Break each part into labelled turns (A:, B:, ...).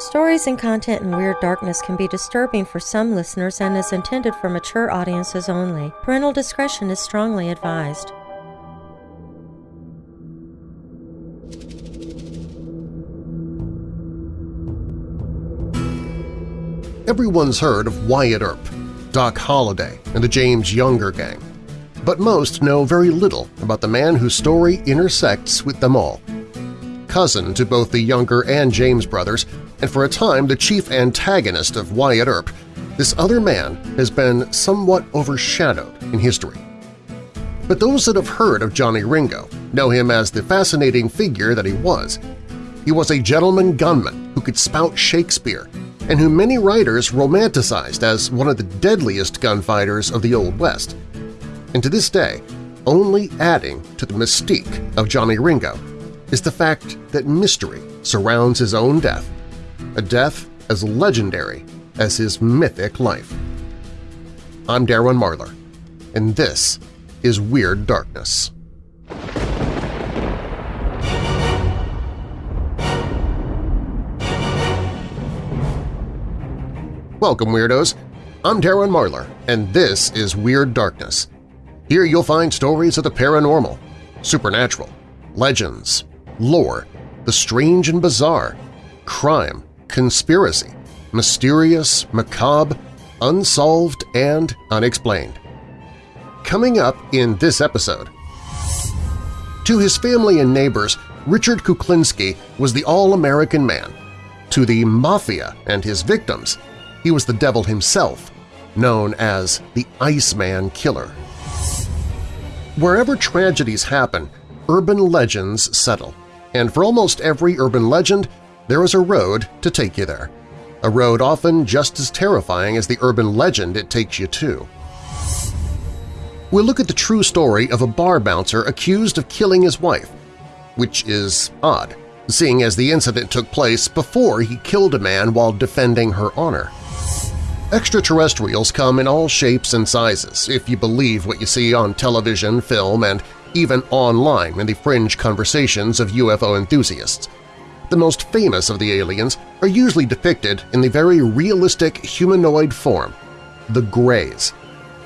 A: Stories and content in Weird Darkness can be disturbing for some listeners and is intended for mature audiences only. Parental discretion is strongly advised.
B: Everyone's heard of Wyatt Earp, Doc Holliday, and the James Younger Gang, but most know very little about the man whose story intersects with them all. Cousin to both the Younger and James brothers, and for a time the chief antagonist of Wyatt Earp, this other man has been somewhat overshadowed in history. But those that have heard of Johnny Ringo know him as the fascinating figure that he was. He was a gentleman gunman who could spout Shakespeare and whom many writers romanticized as one of the deadliest gunfighters of the Old West. And to this day, only adding to the mystique of Johnny Ringo is the fact that mystery surrounds his own death, a death as legendary as his mythic life. I'm Darren Marlar, and this is Weird Darkness. Welcome, Weirdos! I'm Darren Marlar, and this is Weird Darkness. Here you'll find stories of the paranormal, supernatural, legends, lore, the strange and bizarre, crime, conspiracy, mysterious, macabre, unsolved, and unexplained. Coming up in this episode… To his family and neighbors, Richard Kuklinski was the all-American man. To the Mafia and his victims, he was the devil himself, known as the Iceman Killer. Wherever tragedies happen, urban legends settle, and for almost every urban legend, there is a road to take you there. A road often just as terrifying as the urban legend it takes you to. We'll look at the true story of a bar bouncer accused of killing his wife, which is odd, seeing as the incident took place before he killed a man while defending her honor. Extraterrestrials come in all shapes and sizes, if you believe what you see on television, film, and even online in the fringe conversations of UFO enthusiasts. The most famous of the aliens are usually depicted in the very realistic humanoid form, the Greys.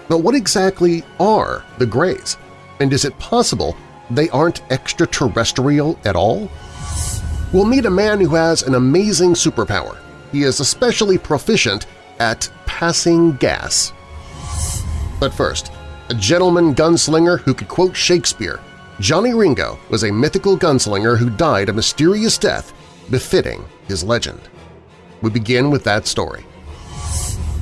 B: But what exactly are the Greys? And is it possible they aren't extraterrestrial at all? We'll meet a man who has an amazing superpower. He is especially proficient at passing gas. But first, a gentleman gunslinger who could quote Shakespeare, Johnny Ringo was a mythical gunslinger who died a mysterious death befitting his legend. We begin with that story.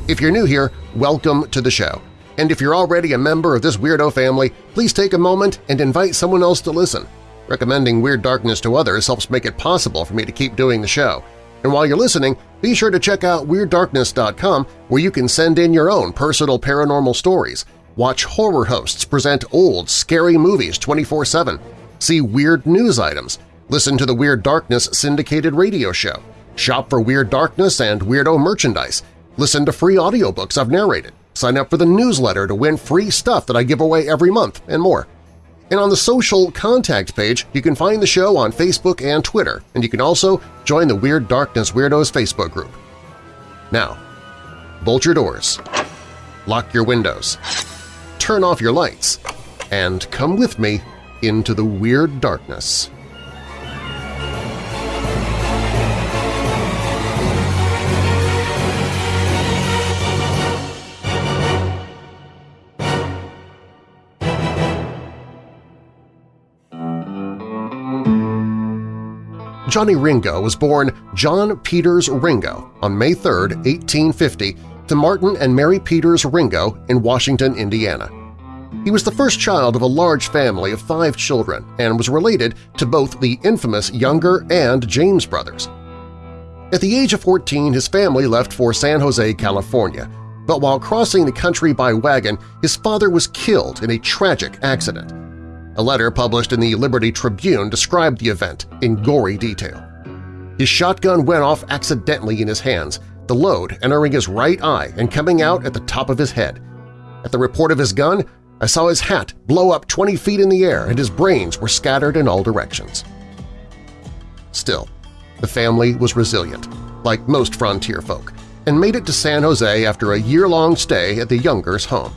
B: If you're new here, welcome to the show. And if you're already a member of this weirdo family, please take a moment and invite someone else to listen. Recommending Weird Darkness to others helps make it possible for me to keep doing the show. And while you're listening, be sure to check out WeirdDarkness.com where you can send in your own personal paranormal stories, watch horror hosts present old, scary movies 24-7, see weird news items, listen to the Weird Darkness syndicated radio show, shop for Weird Darkness and Weirdo merchandise, listen to free audiobooks I've narrated, sign up for the newsletter to win free stuff that I give away every month, and more. And on the social contact page, you can find the show on Facebook and Twitter, and you can also join the Weird Darkness Weirdos Facebook group. Now, bolt your doors, lock your windows, turn off your lights, and come with me into the Weird Darkness. Johnny Ringo was born John Peters Ringo on May 3, 1850, to Martin and Mary Peters Ringo in Washington, Indiana. He was the first child of a large family of five children and was related to both the infamous Younger and James brothers. At the age of 14, his family left for San Jose, California, but while crossing the country by wagon, his father was killed in a tragic accident. A letter published in the Liberty Tribune described the event in gory detail. His shotgun went off accidentally in his hands, the load entering his right eye and coming out at the top of his head. At the report of his gun, I saw his hat blow up 20 feet in the air and his brains were scattered in all directions. Still, the family was resilient. like most frontier folk, and made it to San Jose after a year-long stay at the Youngers' home.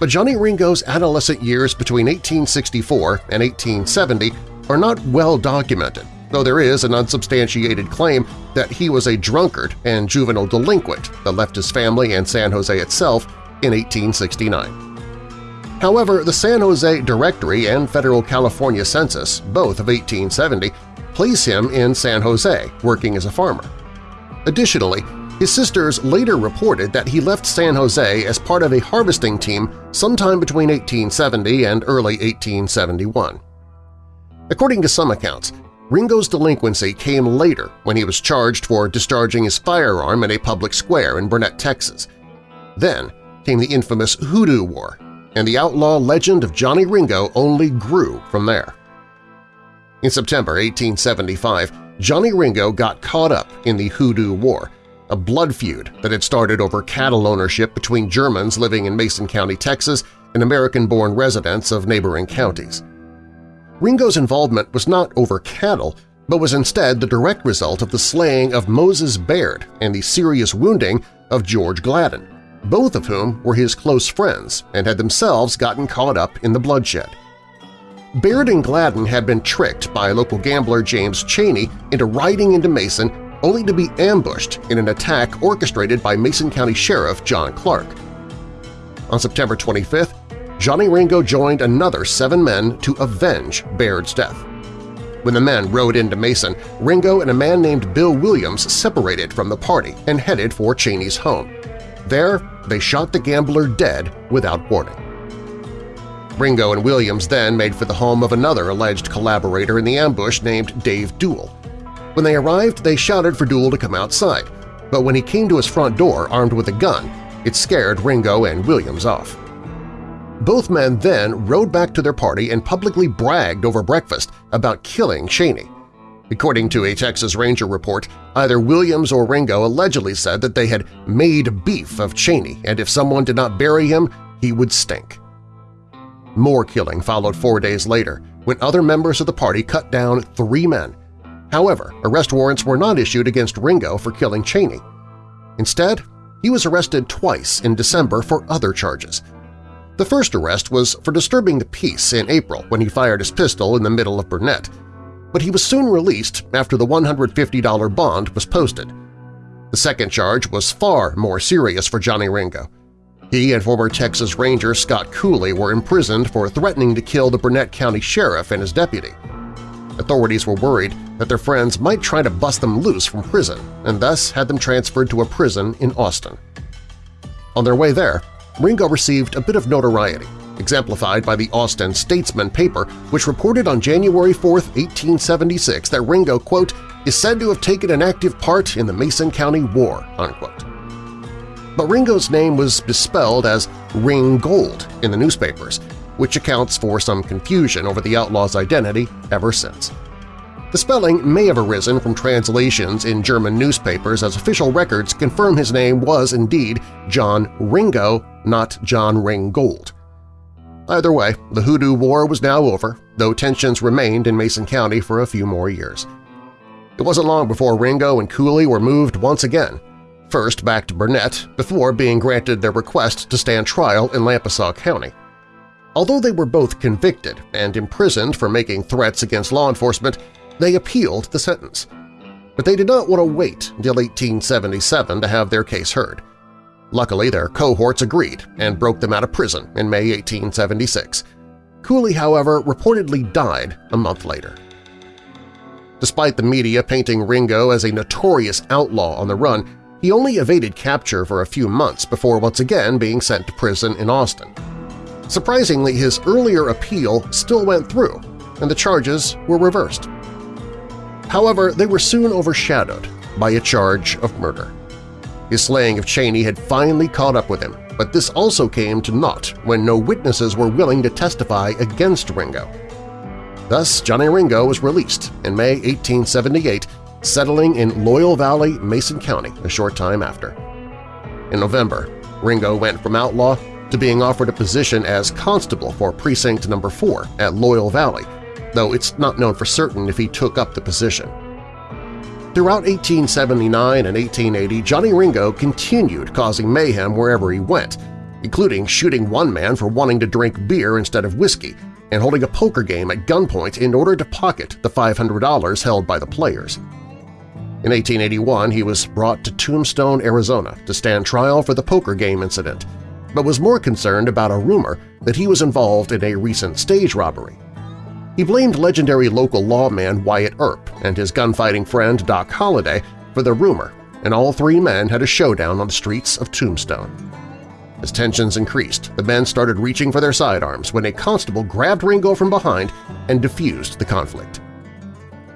B: But Johnny Ringo's adolescent years between 1864 and 1870 are not well documented, though there is an unsubstantiated claim that he was a drunkard and juvenile delinquent that left his family and San Jose itself in 1869. However, the San Jose Directory and Federal California Census, both of 1870, place him in San Jose, working as a farmer. Additionally, his sisters later reported that he left San Jose as part of a harvesting team sometime between 1870 and early 1871. According to some accounts, Ringo's delinquency came later when he was charged for discharging his firearm in a public square in Burnet, Texas. Then came the infamous Hoodoo War, and the outlaw legend of Johnny Ringo only grew from there. In September 1875, Johnny Ringo got caught up in the Hoodoo War, a blood feud that had started over cattle ownership between Germans living in Mason County, Texas, and American-born residents of neighboring counties. Ringo's involvement was not over cattle, but was instead the direct result of the slaying of Moses Baird and the serious wounding of George Gladden, both of whom were his close friends and had themselves gotten caught up in the bloodshed. Baird and Gladden had been tricked by local gambler James Cheney into riding into Mason only to be ambushed in an attack orchestrated by Mason County Sheriff John Clark. On September 25th, Johnny Ringo joined another seven men to avenge Baird's death. When the men rode into Mason, Ringo and a man named Bill Williams separated from the party and headed for Cheney's home. There, they shot the gambler dead without warning. Ringo and Williams then made for the home of another alleged collaborator in the ambush named Dave Duell. When they arrived, they shouted for Duell to come outside, but when he came to his front door armed with a gun, it scared Ringo and Williams off. Both men then rode back to their party and publicly bragged over breakfast about killing Cheney. According to a Texas Ranger report, either Williams or Ringo allegedly said that they had made beef of Cheney and if someone did not bury him, he would stink. More killing followed four days later when other members of the party cut down three men. However, arrest warrants were not issued against Ringo for killing Cheney. Instead, he was arrested twice in December for other charges. The first arrest was for disturbing the peace in April when he fired his pistol in the middle of Burnet, but he was soon released after the $150 bond was posted. The second charge was far more serious for Johnny Ringo. He and former Texas Ranger Scott Cooley were imprisoned for threatening to kill the Burnet County Sheriff and his deputy. Authorities were worried that their friends might try to bust them loose from prison and thus had them transferred to a prison in Austin. On their way there, Ringo received a bit of notoriety, exemplified by the Austin Statesman paper, which reported on January 4, 1876 that Ringo, quote, is said to have taken an active part in the Mason County War, unquote. But Ringo's name was misspelled as Ringgold in the newspapers, which accounts for some confusion over the outlaw's identity ever since. The spelling may have arisen from translations in German newspapers as official records confirm his name was indeed John Ringo, not John Ringgold. Either way, the Hoodoo War was now over, though tensions remained in Mason County for a few more years. It wasn't long before Ringo and Cooley were moved once again, first back to Burnet before being granted their request to stand trial in Lampasas County. Although they were both convicted and imprisoned for making threats against law enforcement, they appealed the sentence. But they did not want to wait until 1877 to have their case heard. Luckily, their cohorts agreed and broke them out of prison in May 1876. Cooley, however, reportedly died a month later. Despite the media painting Ringo as a notorious outlaw on the run, he only evaded capture for a few months before once again being sent to prison in Austin. Surprisingly, his earlier appeal still went through, and the charges were reversed. However, they were soon overshadowed by a charge of murder. His slaying of Cheney had finally caught up with him, but this also came to naught when no witnesses were willing to testify against Ringo. Thus, Johnny Ringo was released in May 1878, settling in Loyal Valley, Mason County a short time after. In November, Ringo went from outlaw to being offered a position as constable for Precinct No. 4 at Loyal Valley, though it's not known for certain if he took up the position. Throughout 1879 and 1880, Johnny Ringo continued causing mayhem wherever he went, including shooting one man for wanting to drink beer instead of whiskey and holding a poker game at gunpoint in order to pocket the $500 held by the players. In 1881, he was brought to Tombstone, Arizona to stand trial for the poker game incident, but was more concerned about a rumor that he was involved in a recent stage robbery. He blamed legendary local lawman Wyatt Earp and his gunfighting friend Doc Holliday for the rumor, and all three men had a showdown on the streets of Tombstone. As tensions increased, the men started reaching for their sidearms when a constable grabbed Ringo from behind and diffused the conflict.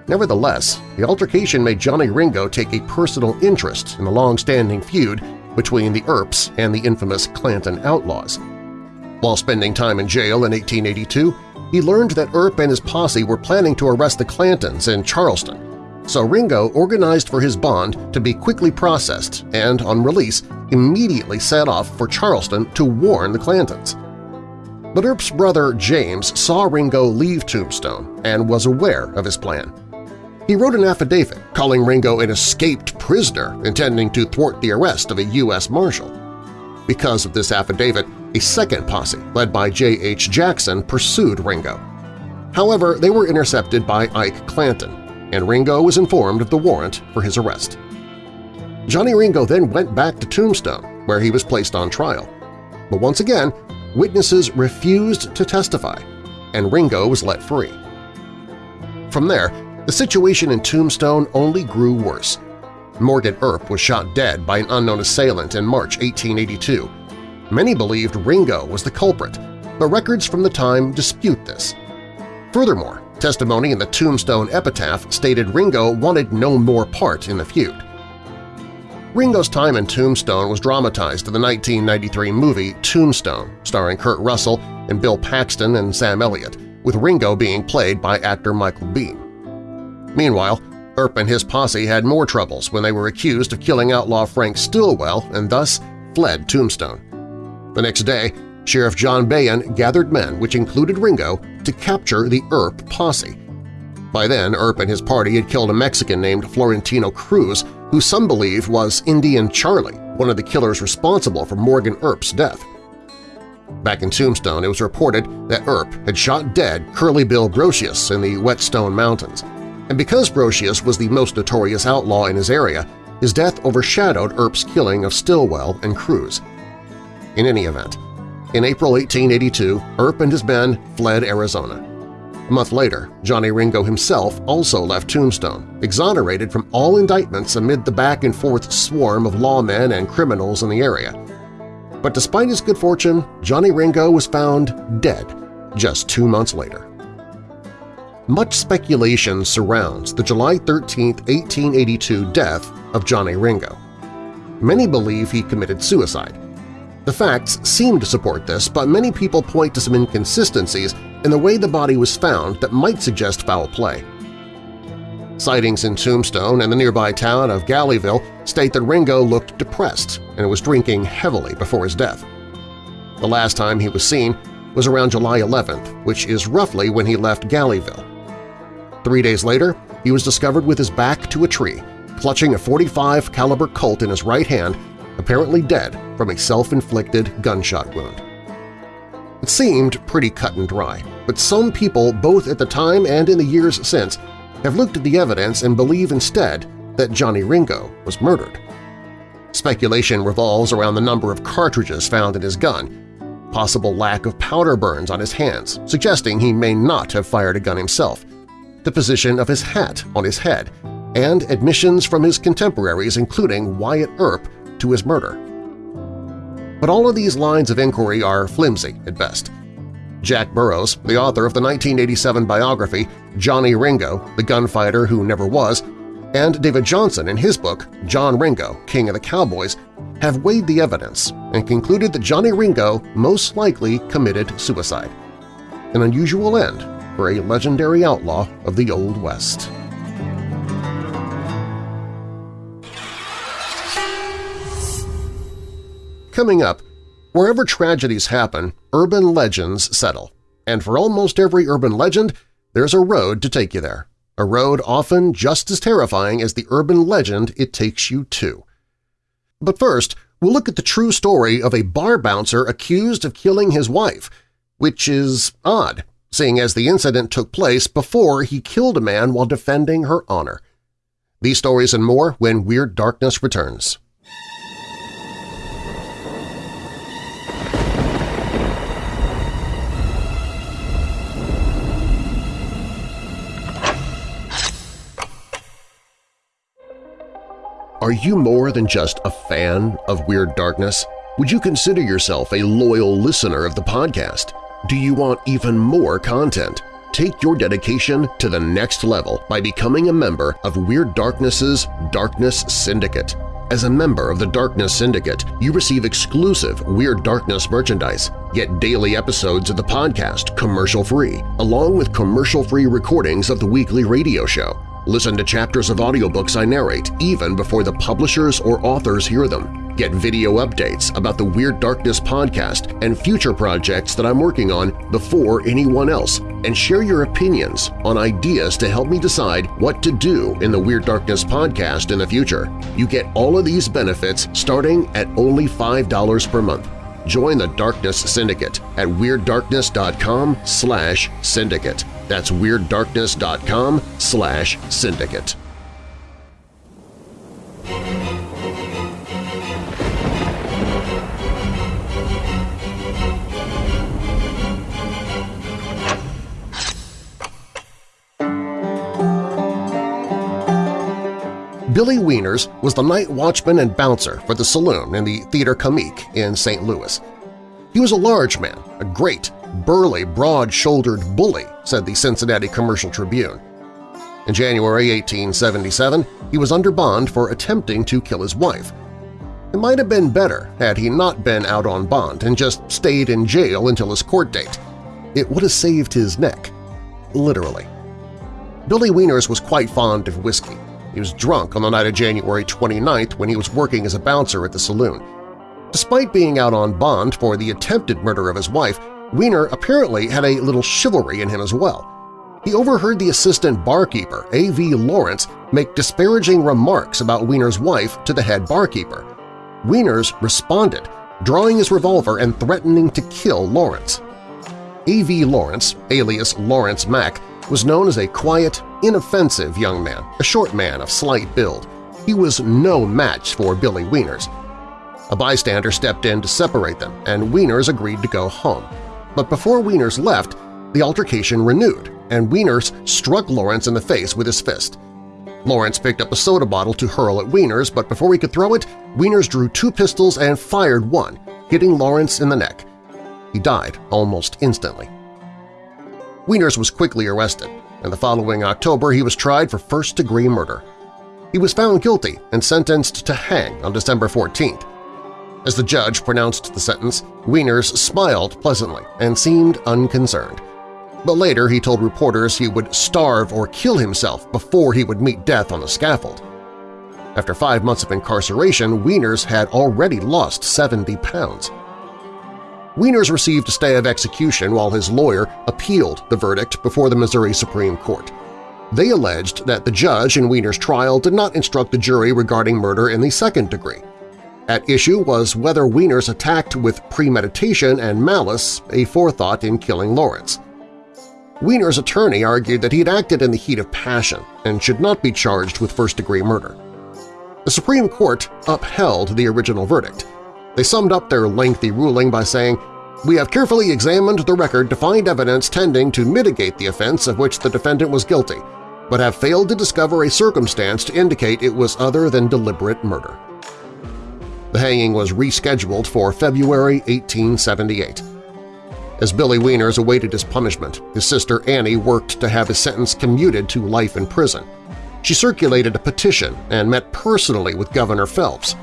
B: Nevertheless, the altercation made Johnny Ringo take a personal interest in the long-standing feud between the Earps and the infamous Clanton Outlaws. While spending time in jail in 1882, he learned that Earp and his posse were planning to arrest the Clantons in Charleston, so Ringo organized for his bond to be quickly processed and, on release, immediately set off for Charleston to warn the Clantons. But Earp's brother James saw Ringo leave Tombstone and was aware of his plan. He wrote an affidavit calling Ringo an escaped prisoner intending to thwart the arrest of a U.S. Marshal. Because of this affidavit, a second posse, led by J.H. Jackson, pursued Ringo. However, they were intercepted by Ike Clanton, and Ringo was informed of the warrant for his arrest. Johnny Ringo then went back to Tombstone, where he was placed on trial. But once again, witnesses refused to testify, and Ringo was let free. From there, the situation in Tombstone only grew worse. Morgan Earp was shot dead by an unknown assailant in March 1882, Many believed Ringo was the culprit, but records from the time dispute this. Furthermore, testimony in the Tombstone epitaph stated Ringo wanted no more part in the feud. Ringo's time in Tombstone was dramatized in the 1993 movie Tombstone, starring Kurt Russell and Bill Paxton and Sam Elliott, with Ringo being played by actor Michael Biehn. Meanwhile, Earp and his posse had more troubles when they were accused of killing outlaw Frank Stilwell and thus fled Tombstone. The next day, Sheriff John Behan gathered men, which included Ringo, to capture the Earp posse. By then, Earp and his party had killed a Mexican named Florentino Cruz, who some believe was Indian Charlie, one of the killers responsible for Morgan Earp's death. Back in Tombstone, it was reported that Earp had shot dead Curly Bill Brocius in the Whetstone Mountains, and because Brocius was the most notorious outlaw in his area, his death overshadowed Earp's killing of Stilwell and Cruz. In any event, in April 1882, Earp and his men fled Arizona. A month later, Johnny Ringo himself also left Tombstone, exonerated from all indictments amid the back-and-forth swarm of lawmen and criminals in the area. But despite his good fortune, Johnny Ringo was found dead just two months later. Much speculation surrounds the July 13, 1882 death of Johnny Ringo. Many believe he committed suicide, the facts seem to support this, but many people point to some inconsistencies in the way the body was found that might suggest foul play. Sightings in Tombstone and the nearby town of Galeyville state that Ringo looked depressed and was drinking heavily before his death. The last time he was seen was around July 11th, which is roughly when he left Galeyville. Three days later, he was discovered with his back to a tree, clutching a 45 caliber Colt in his right hand apparently dead from a self-inflicted gunshot wound. It seemed pretty cut and dry, but some people both at the time and in the years since have looked at the evidence and believe instead that Johnny Ringo was murdered. Speculation revolves around the number of cartridges found in his gun, possible lack of powder burns on his hands, suggesting he may not have fired a gun himself, the position of his hat on his head, and admissions from his contemporaries including Wyatt Earp to his murder. But all of these lines of inquiry are flimsy at best. Jack Burrows, the author of the 1987 biography Johnny Ringo, the Gunfighter Who Never Was, and David Johnson in his book John Ringo, King of the Cowboys, have weighed the evidence and concluded that Johnny Ringo most likely committed suicide. An unusual end for a legendary outlaw of the Old West. Coming up, wherever tragedies happen, urban legends settle. And for almost every urban legend, there's a road to take you there. a road often just as terrifying as the urban legend it takes you to. But first, we'll look at the true story of a bar bouncer accused of killing his wife, which is odd, seeing as the incident took place before he killed a man while defending her honor. These stories and more when Weird Darkness returns. Are you more than just a fan of Weird Darkness? Would you consider yourself a loyal listener of the podcast? Do you want even more content? Take your dedication to the next level by becoming a member of Weird Darkness's Darkness Syndicate. As a member of the Darkness Syndicate, you receive exclusive Weird Darkness merchandise, get daily episodes of the podcast commercial-free, along with commercial-free recordings of the weekly radio show. Listen to chapters of audiobooks I narrate even before the publishers or authors hear them. Get video updates about the Weird Darkness podcast and future projects that I'm working on before anyone else, and share your opinions on ideas to help me decide what to do in the Weird Darkness podcast in the future. You get all of these benefits starting at only $5 per month. Join the Darkness Syndicate at WeirdDarkness.com slash syndicate. That's WeirdDarkness.com slash syndicate. Billy Wieners was the night watchman and bouncer for the saloon in the Theater Comique in St. Louis. He was a large man, a great, burly, broad-shouldered bully, said the Cincinnati Commercial Tribune. In January 1877, he was under bond for attempting to kill his wife. It might have been better had he not been out on bond and just stayed in jail until his court date. It would have saved his neck. Literally. Billy Wieners was quite fond of whiskey. He was drunk on the night of January 29th when he was working as a bouncer at the saloon. Despite being out on bond for the attempted murder of his wife, Wiener apparently had a little chivalry in him as well. He overheard the assistant barkeeper, A.V. Lawrence, make disparaging remarks about Wiener's wife to the head barkeeper. Wieners responded, drawing his revolver and threatening to kill Lawrence. A.V. Lawrence, alias Lawrence Mack, was known as a quiet, inoffensive young man, a short man of slight build. He was no match for Billy Wieners. A bystander stepped in to separate them, and Wieners agreed to go home. But before Wieners left, the altercation renewed, and Wieners struck Lawrence in the face with his fist. Lawrence picked up a soda bottle to hurl at Wieners, but before he could throw it, Wieners drew two pistols and fired one, hitting Lawrence in the neck. He died almost instantly. Wieners was quickly arrested, and the following October he was tried for first-degree murder. He was found guilty and sentenced to hang on December 14th. As the judge pronounced the sentence, Wieners smiled pleasantly and seemed unconcerned. But later he told reporters he would starve or kill himself before he would meet death on the scaffold. After five months of incarceration, Wieners had already lost 70 pounds. Wieners received a stay of execution while his lawyer appealed the verdict before the Missouri Supreme Court. They alleged that the judge in Wieners' trial did not instruct the jury regarding murder in the second degree. At issue was whether Wieners attacked with premeditation and malice a forethought in killing Lawrence. Wieners' attorney argued that he had acted in the heat of passion and should not be charged with first-degree murder. The Supreme Court upheld the original verdict, they summed up their lengthy ruling by saying, We have carefully examined the record to find evidence tending to mitigate the offense of which the defendant was guilty, but have failed to discover a circumstance to indicate it was other than deliberate murder. The hanging was rescheduled for February 1878. As Billy Wieners awaited his punishment, his sister Annie worked to have his sentence commuted to life in prison. She circulated a petition and met personally with Governor Phelps,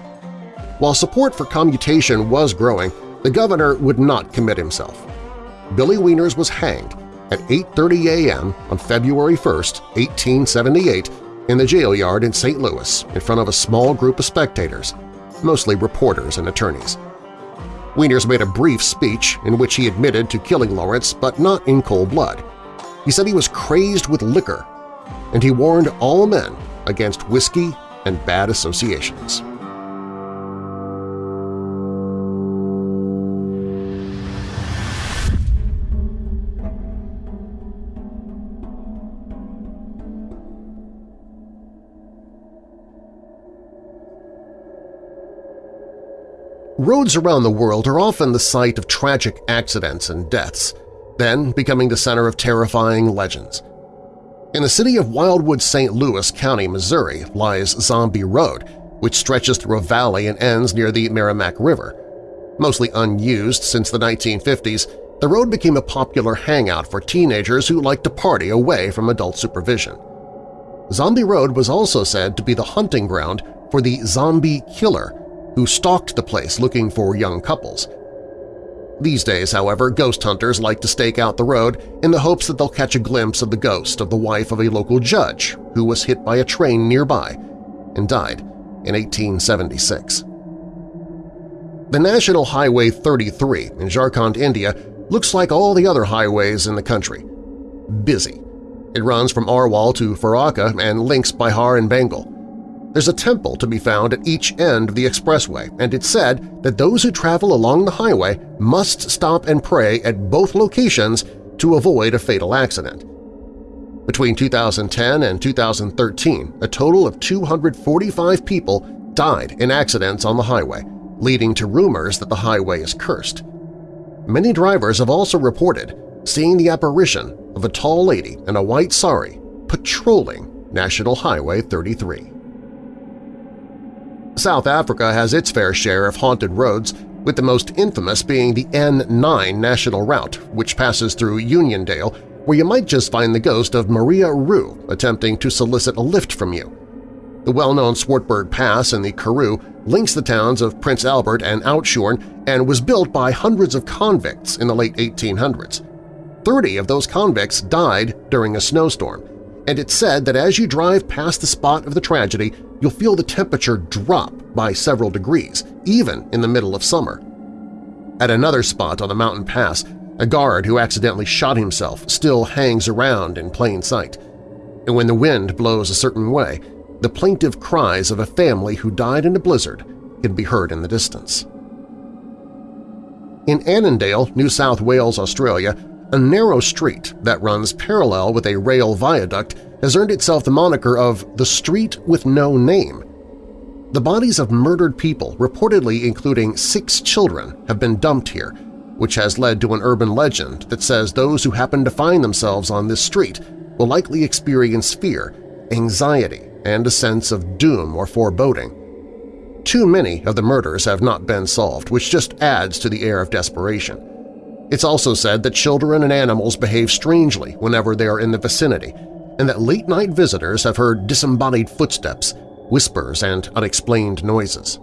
B: while support for commutation was growing, the governor would not commit himself. Billy Wieners was hanged at 8.30 a.m. on February 1, 1878, in the jail yard in St. Louis in front of a small group of spectators, mostly reporters and attorneys. Wieners made a brief speech in which he admitted to killing Lawrence, but not in cold blood. He said he was crazed with liquor. and he warned all men against whiskey and bad associations. Roads around the world are often the site of tragic accidents and deaths, then becoming the center of terrifying legends. In the city of Wildwood, St. Louis County, Missouri, lies Zombie Road, which stretches through a valley and ends near the Meramec River. Mostly unused since the 1950s, the road became a popular hangout for teenagers who liked to party away from adult supervision. Zombie Road was also said to be the hunting ground for the zombie killer, who stalked the place looking for young couples. These days, however, ghost hunters like to stake out the road in the hopes that they'll catch a glimpse of the ghost of the wife of a local judge who was hit by a train nearby and died in 1876. The National Highway 33 in Jharkhand, India looks like all the other highways in the country. Busy. It runs from Arwal to Farakka and links Bihar and Bengal. There's a temple to be found at each end of the expressway, and it's said that those who travel along the highway must stop and pray at both locations to avoid a fatal accident. Between 2010 and 2013, a total of 245 people died in accidents on the highway, leading to rumors that the highway is cursed. Many drivers have also reported seeing the apparition of a tall lady in a white sari patrolling National Highway 33. South Africa has its fair share of haunted roads, with the most infamous being the N9 national route, which passes through Uniondale, where you might just find the ghost of Maria Roux attempting to solicit a lift from you. The well-known Swartberg Pass in the Karoo links the towns of Prince Albert and Oudtshoorn and was built by hundreds of convicts in the late 1800s. Thirty of those convicts died during a snowstorm, and it's said that as you drive past the spot of the tragedy, you'll feel the temperature drop by several degrees, even in the middle of summer. At another spot on the mountain pass, a guard who accidentally shot himself still hangs around in plain sight. And when the wind blows a certain way, the plaintive cries of a family who died in a blizzard can be heard in the distance. In Annandale, New South Wales, Australia, a narrow street that runs parallel with a rail viaduct has earned itself the moniker of the Street with No Name. The bodies of murdered people, reportedly including six children, have been dumped here, which has led to an urban legend that says those who happen to find themselves on this street will likely experience fear, anxiety, and a sense of doom or foreboding. Too many of the murders have not been solved, which just adds to the air of desperation. It's also said that children and animals behave strangely whenever they are in the vicinity, and that late-night visitors have heard disembodied footsteps, whispers, and unexplained noises.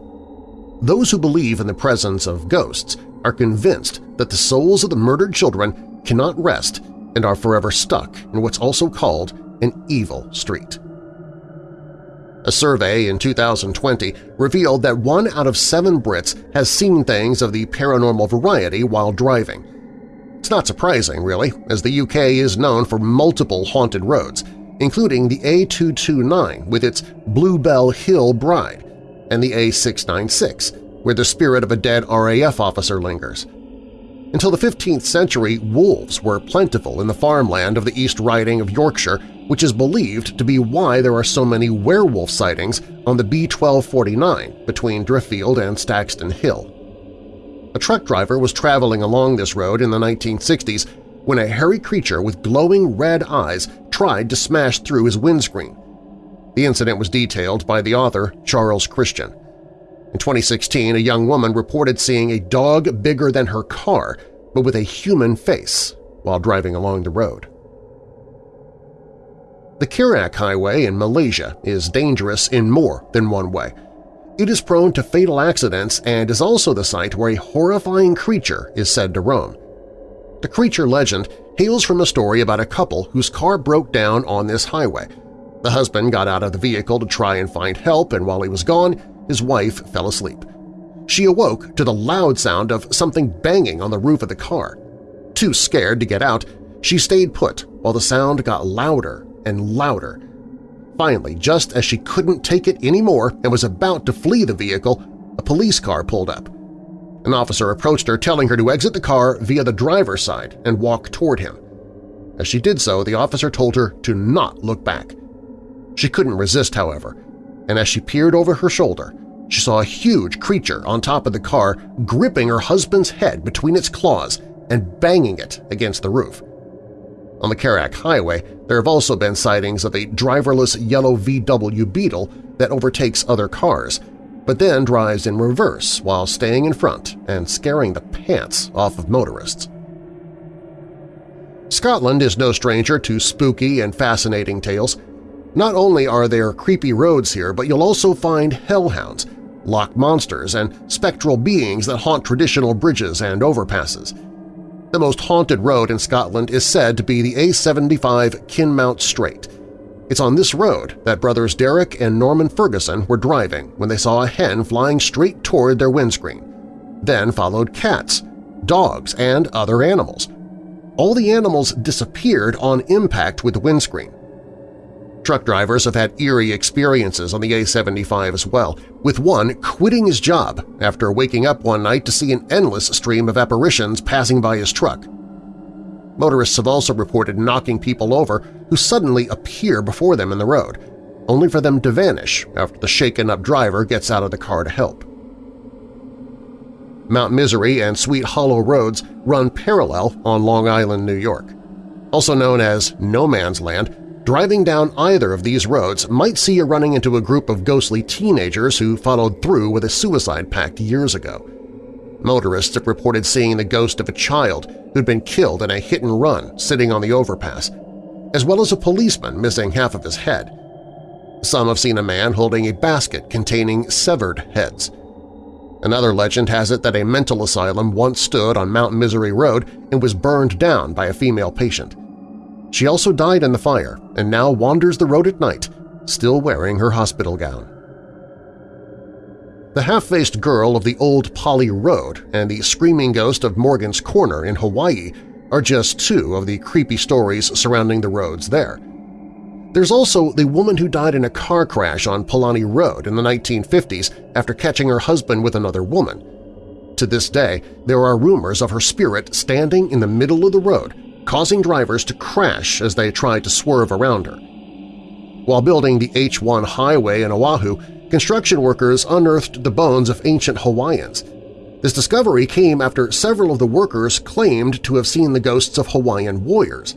B: Those who believe in the presence of ghosts are convinced that the souls of the murdered children cannot rest and are forever stuck in what's also called an evil street. A survey in 2020 revealed that one out of seven Brits has seen things of the paranormal variety while driving, it's not surprising, really, as the UK is known for multiple haunted roads, including the A229 with its Bluebell Hill Bride and the A696, where the spirit of a dead RAF officer lingers. Until the 15th century, wolves were plentiful in the farmland of the East Riding of Yorkshire, which is believed to be why there are so many werewolf sightings on the B1249 between Driffield and Staxton Hill. A truck driver was traveling along this road in the 1960s when a hairy creature with glowing red eyes tried to smash through his windscreen. The incident was detailed by the author Charles Christian. In 2016, a young woman reported seeing a dog bigger than her car but with a human face while driving along the road. The Karak Highway in Malaysia is dangerous in more than one way – it is prone to fatal accidents and is also the site where a horrifying creature is said to roam. The creature legend hails from a story about a couple whose car broke down on this highway. The husband got out of the vehicle to try and find help, and while he was gone, his wife fell asleep. She awoke to the loud sound of something banging on the roof of the car. Too scared to get out, she stayed put while the sound got louder and louder Finally, just as she couldn't take it anymore and was about to flee the vehicle, a police car pulled up. An officer approached her telling her to exit the car via the driver's side and walk toward him. As she did so, the officer told her to not look back. She couldn't resist, however, and as she peered over her shoulder, she saw a huge creature on top of the car gripping her husband's head between its claws and banging it against the roof. On the Karak Highway, there have also been sightings of a driverless yellow VW Beetle that overtakes other cars, but then drives in reverse while staying in front and scaring the pants off of motorists. Scotland is no stranger to spooky and fascinating tales. Not only are there creepy roads here, but you'll also find hellhounds, loch monsters, and spectral beings that haunt traditional bridges and overpasses. The most haunted road in Scotland is said to be the A75 Kinmount Straight. It's on this road that brothers Derek and Norman Ferguson were driving when they saw a hen flying straight toward their windscreen. Then followed cats, dogs, and other animals. All the animals disappeared on impact with the windscreen. Truck drivers have had eerie experiences on the A75 as well, with one quitting his job after waking up one night to see an endless stream of apparitions passing by his truck. Motorists have also reported knocking people over who suddenly appear before them in the road, only for them to vanish after the shaken-up driver gets out of the car to help. Mount Misery and Sweet Hollow roads run parallel on Long Island, New York. Also known as No Man's Land, Driving down either of these roads might see you running into a group of ghostly teenagers who followed through with a suicide pact years ago. Motorists have reported seeing the ghost of a child who'd been killed in a hit-and-run sitting on the overpass, as well as a policeman missing half of his head. Some have seen a man holding a basket containing severed heads. Another legend has it that a mental asylum once stood on Mount Misery Road and was burned down by a female patient. She also died in the fire and now wanders the road at night, still wearing her hospital gown. The half-faced girl of the old Pali Road and the screaming ghost of Morgan's Corner in Hawaii are just two of the creepy stories surrounding the roads there. There's also the woman who died in a car crash on Polani Road in the 1950s after catching her husband with another woman. To this day, there are rumors of her spirit standing in the middle of the road causing drivers to crash as they tried to swerve around her. While building the H-1 highway in Oahu, construction workers unearthed the bones of ancient Hawaiians. This discovery came after several of the workers claimed to have seen the ghosts of Hawaiian warriors.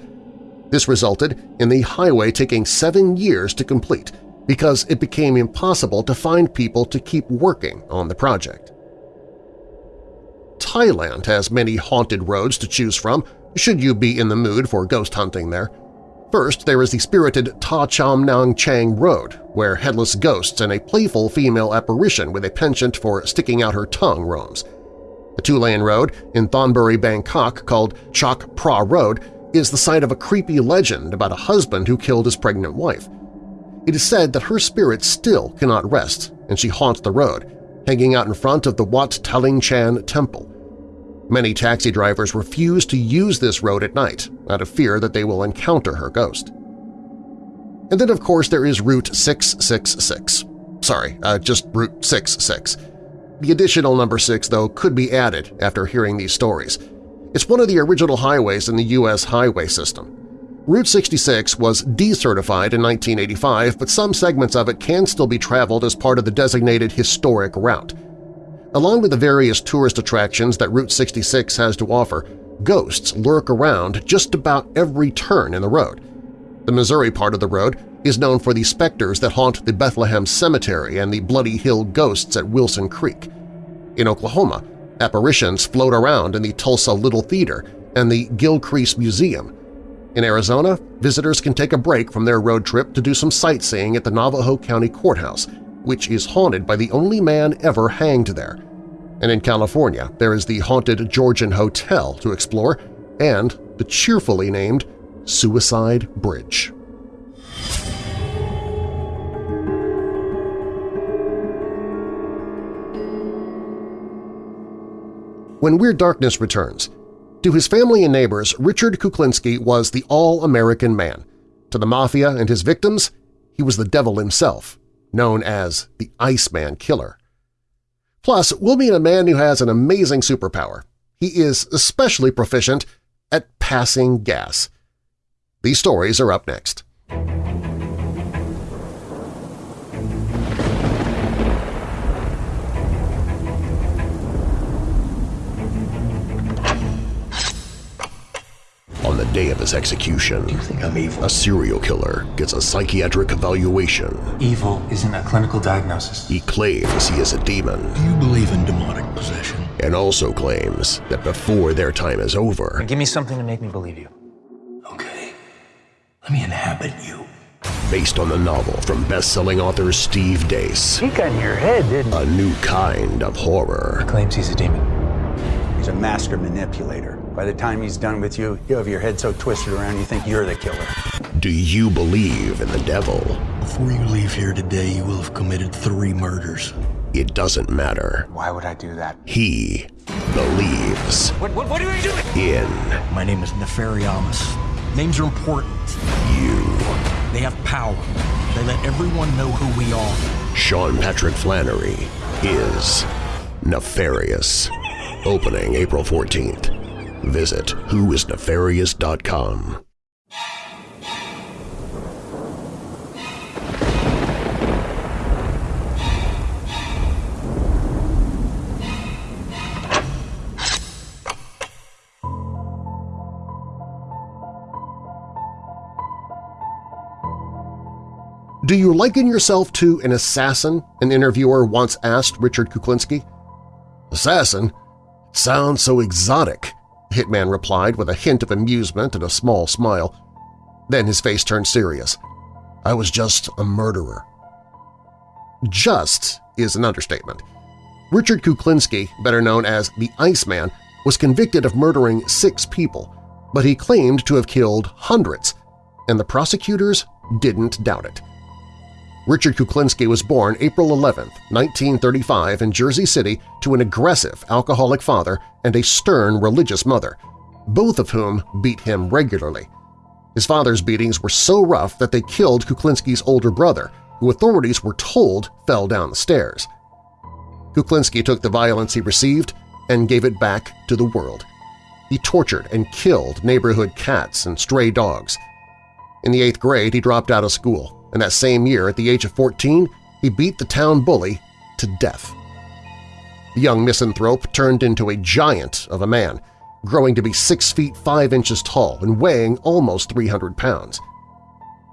B: This resulted in the highway taking seven years to complete because it became impossible to find people to keep working on the project. Thailand has many haunted roads to choose from, should you be in the mood for ghost hunting there. First, there is the spirited Ta Cham Nang Chang Road, where headless ghosts and a playful female apparition with a penchant for sticking out her tongue roams. The two-lane road in Thonburi, Bangkok, called Chok Pra Road, is the site of a creepy legend about a husband who killed his pregnant wife. It is said that her spirit still cannot rest, and she haunts the road, hanging out in front of the Wat Taling Chan Temple. Many taxi drivers refuse to use this road at night out of fear that they will encounter her ghost. And then, of course, there is Route 666. Sorry, uh, just Route 66. The additional number 6, though, could be added after hearing these stories. It's one of the original highways in the U.S. highway system. Route 66 was decertified in 1985, but some segments of it can still be traveled as part of the designated historic route. Along with the various tourist attractions that Route 66 has to offer, ghosts lurk around just about every turn in the road. The Missouri part of the road is known for the specters that haunt the Bethlehem Cemetery and the Bloody Hill Ghosts at Wilson Creek. In Oklahoma, apparitions float around in the Tulsa Little Theater and the Gilcrease Museum. In Arizona, visitors can take a break from their road trip to do some sightseeing at the Navajo County Courthouse, which is haunted by the only man ever hanged there. And in California, there is the haunted Georgian Hotel to explore and the cheerfully named Suicide Bridge. When Weird Darkness returns, to his family and neighbors, Richard Kuklinski was the all-American man. To the Mafia and his victims, he was the devil himself, known as the Iceman Killer. Plus, we'll meet a man who has an amazing superpower. He is especially proficient at passing gas. These stories are up next. Day of his execution, Do
C: You think I'm evil?
B: a serial killer gets a psychiatric evaluation.
D: Evil isn't a clinical diagnosis.
B: He claims he is a demon
C: Do you believe in demonic possession?
B: and also claims that before their time is over,
D: Give me something to make me believe you.
C: Okay. Let me inhabit you.
B: based on the novel from best-selling author Steve Deace,
E: He got in your head, didn't he?
B: a new kind of horror.
D: Claims he's a demon.
E: He's a master manipulator. By the time he's done with you, you have your head so twisted around you think you're the killer.
B: Do you believe in the devil?
C: Before you leave here today, you will have committed three murders.
B: It doesn't matter.
E: Why would I do that?
B: He believes
D: What, what, what are you doing?
B: in
C: My name is Nefariamus. Names are important.
B: you.
C: They have power. They let everyone know who we are.
B: Sean Patrick Flanery is nefarious. Opening April 14th. Visit whoisnefarious.com. Do you liken yourself to an assassin? An interviewer once asked Richard Kuklinski. Assassin? Sounds so exotic, Hitman replied with a hint of amusement and a small smile. Then his face turned serious. I was just a murderer. Just is an understatement. Richard Kuklinski, better known as the Iceman, was convicted of murdering six people, but he claimed to have killed hundreds, and the prosecutors didn't doubt it. Richard Kuklinski was born April 11, 1935 in Jersey City to an aggressive alcoholic father and a stern religious mother, both of whom beat him regularly. His father's beatings were so rough that they killed Kuklinski's older brother, who authorities were told fell down the stairs. Kuklinski took the violence he received and gave it back to the world. He tortured and killed neighborhood cats and stray dogs. In the eighth grade, he dropped out of school, and that same year, at the age of 14, he beat the town bully to death. The young misanthrope turned into a giant of a man, growing to be 6 feet 5 inches tall and weighing almost 300 pounds.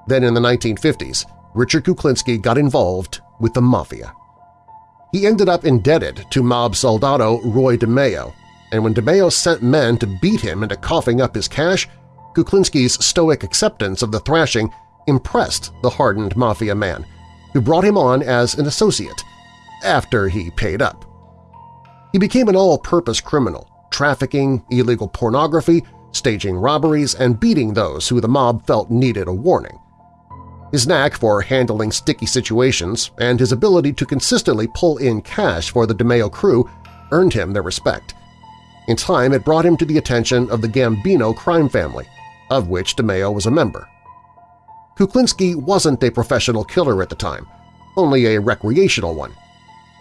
B: Then in the 1950s, Richard Kuklinski got involved with the Mafia. He ended up indebted to mob soldado Roy DeMeo, and when DeMeo sent men to beat him into coughing up his cash, Kuklinski's stoic acceptance of the thrashing impressed the hardened Mafia man, who brought him on as an associate after he paid up. He became an all-purpose criminal, trafficking illegal pornography, staging robberies, and beating those who the mob felt needed a warning. His knack for handling sticky situations and his ability to consistently pull in cash for the DeMeo crew earned him their respect. In time, it brought him to the attention of the Gambino crime family, of which DeMeo was a member. Kuklinski wasn't a professional killer at the time, only a recreational one,